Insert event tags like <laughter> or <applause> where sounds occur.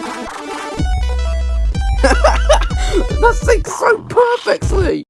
<laughs> that syncs so perfectly!